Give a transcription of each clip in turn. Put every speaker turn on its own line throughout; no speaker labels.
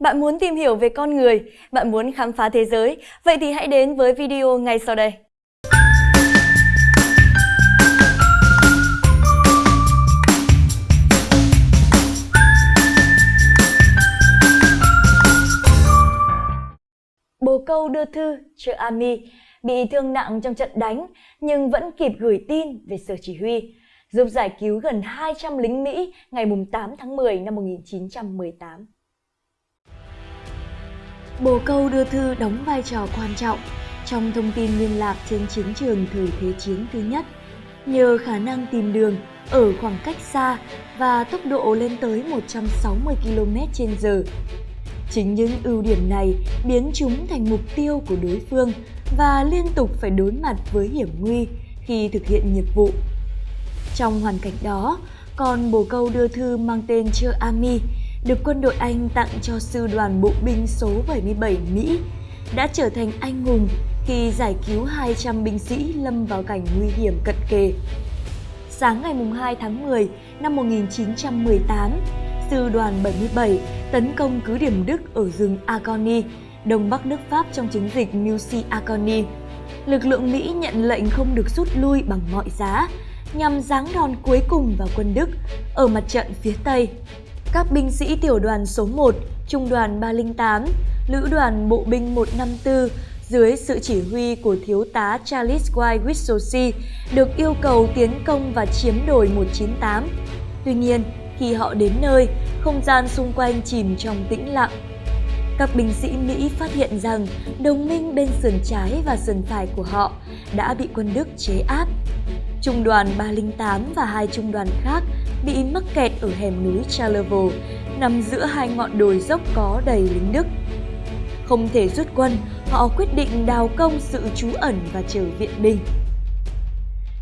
Bạn muốn tìm hiểu về con người, bạn muốn khám phá thế giới, vậy thì hãy đến với video ngay sau đây. Bồ câu đưa thư cho Ami bị thương nặng trong trận đánh nhưng vẫn kịp gửi tin về sở chỉ huy, giúp giải cứu gần 200 lính Mỹ ngày 8 tháng 10 năm 1918. Bồ câu đưa thư đóng vai trò quan trọng trong thông tin liên lạc trên chiến trường thời Thế chiến thứ nhất, nhờ khả năng tìm đường ở khoảng cách xa và tốc độ lên tới 160 km/h. Chính những ưu điểm này biến chúng thành mục tiêu của đối phương và liên tục phải đối mặt với hiểm nguy khi thực hiện nhiệm vụ. Trong hoàn cảnh đó, con bồ câu đưa thư mang tên Chơ Ami được quân đội Anh tặng cho sư đoàn bộ binh số 77 Mỹ đã trở thành anh hùng khi giải cứu 200 binh sĩ lâm vào cảnh nguy hiểm cận kề. Sáng ngày 2 tháng 10 năm 1918, sư đoàn 77 tấn công cứ điểm Đức ở rừng Agony, đông bắc nước Pháp trong chiến dịch Mussy Agony. Lực lượng Mỹ nhận lệnh không được rút lui bằng mọi giá, nhằm giáng đòn cuối cùng vào quân Đức ở mặt trận phía Tây. Các binh sĩ tiểu đoàn số 1, trung đoàn 308, lữ đoàn bộ binh 154 dưới sự chỉ huy của thiếu tá Charles Y. Wissosi được yêu cầu tiến công và chiếm đồi 198. Tuy nhiên, khi họ đến nơi, không gian xung quanh chìm trong tĩnh lặng. Các binh sĩ Mỹ phát hiện rằng đồng minh bên sườn trái và sườn phải của họ đã bị quân Đức chế áp. Trung đoàn 308 và hai trung đoàn khác bị mắc kẹt ở hẻm núi Charlevoix, nằm giữa hai ngọn đồi dốc có đầy lính Đức. Không thể rút quân, họ quyết định đào công sự trú ẩn và chờ viện binh.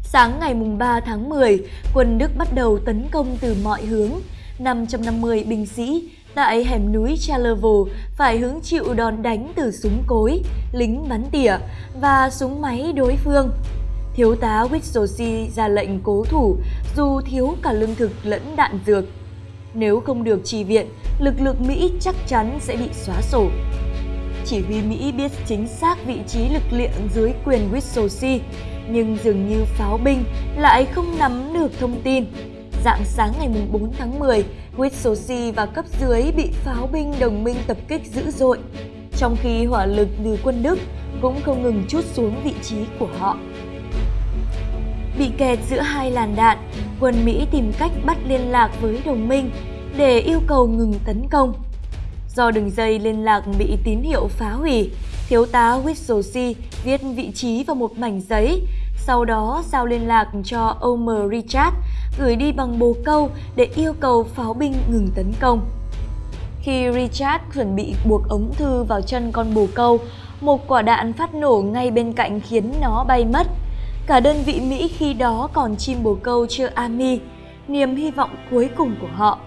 Sáng ngày 3 tháng 10, quân Đức bắt đầu tấn công từ mọi hướng. 550 binh sĩ tại hẻm núi Charlevoix phải hứng chịu đòn đánh từ súng cối, lính bắn tỉa và súng máy đối phương. Thiếu tá Witsosi ra lệnh cố thủ dù thiếu cả lương thực lẫn đạn dược. Nếu không được trì viện, lực lượng Mỹ chắc chắn sẽ bị xóa sổ. Chỉ huy Mỹ biết chính xác vị trí lực lượng dưới quyền Witsosi, nhưng dường như pháo binh lại không nắm được thông tin. Dạng sáng ngày 4 tháng 10, Witsosi và cấp dưới bị pháo binh đồng minh tập kích dữ dội, trong khi hỏa lực từ quân Đức cũng không ngừng chút xuống vị trí của họ. Bị kẹt giữa hai làn đạn, quân Mỹ tìm cách bắt liên lạc với đồng minh để yêu cầu ngừng tấn công. Do đường dây liên lạc bị tín hiệu phá hủy, thiếu tá Witsosi viết vị trí vào một mảnh giấy, sau đó giao liên lạc cho Omer Richard gửi đi bằng bồ câu để yêu cầu pháo binh ngừng tấn công. Khi Richard chuẩn bị buộc ống thư vào chân con bồ câu, một quả đạn phát nổ ngay bên cạnh khiến nó bay mất. Cả đơn vị Mỹ khi đó còn chim bồ câu chưa Ami, niềm hy vọng cuối cùng của họ.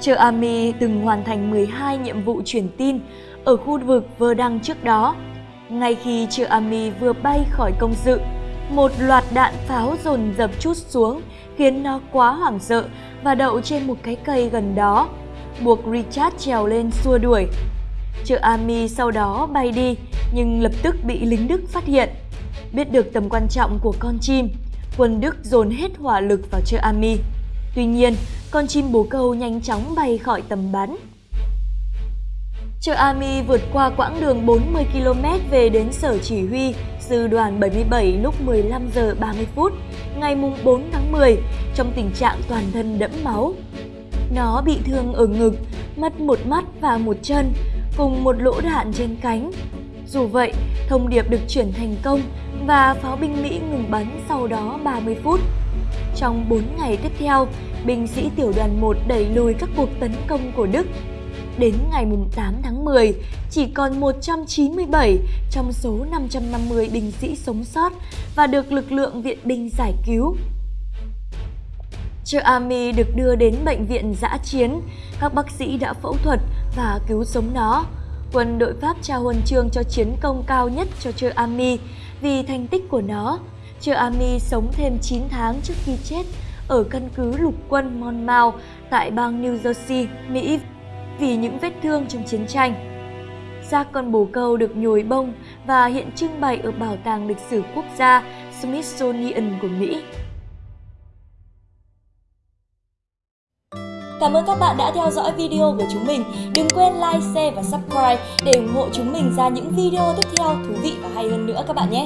chưa Army từng hoàn thành 12 nhiệm vụ truyền tin ở khu vực Vơ Đăng trước đó. Ngay khi chưa Army vừa bay khỏi công sự, một loạt đạn pháo dồn dập chút xuống khiến nó quá hoảng sợ và đậu trên một cái cây gần đó, buộc Richard trèo lên xua đuổi. Chợ Ami sau đó bay đi nhưng lập tức bị lính Đức phát hiện. Biết được tầm quan trọng của con chim, quân Đức dồn hết hỏa lực vào Chợ Ami. Tuy nhiên, con chim bồ câu nhanh chóng bay khỏi tầm bắn. Chợ Ami vượt qua quãng đường 40 km về đến sở chỉ huy sư đoàn 77 lúc 15 giờ 30 phút ngày 4 tháng 10 trong tình trạng toàn thân đẫm máu. Nó bị thương ở ngực, mất một mắt và một chân cùng một lỗ đạn trên cánh. Dù vậy, thông điệp được chuyển thành công và pháo binh Mỹ ngừng bắn sau đó 30 phút. Trong 4 ngày tiếp theo, binh sĩ tiểu đoàn 1 đẩy lùi các cuộc tấn công của Đức. Đến ngày 8 tháng 10, chỉ còn 197 trong số 550 binh sĩ sống sót và được lực lượng viện binh giải cứu. Chơ Ami được đưa đến bệnh viện giã chiến, các bác sĩ đã phẫu thuật và cứu sống nó. Quân đội Pháp trao huân chương cho chiến công cao nhất cho Chơ Ami vì thành tích của nó Chờ Ami sống thêm 9 tháng trước khi chết ở căn cứ lục quân Monmouth tại bang New Jersey, Mỹ vì những vết thương trong chiến tranh. Xác con bồ câu được nhồi bông và hiện trưng bày ở Bảo tàng Lịch sử Quốc gia Smithsonian của Mỹ.
Cảm ơn các bạn đã theo dõi video của chúng mình. Đừng quên like, share và subscribe để ủng hộ chúng mình ra những video tiếp theo thú vị và hay hơn nữa các bạn nhé.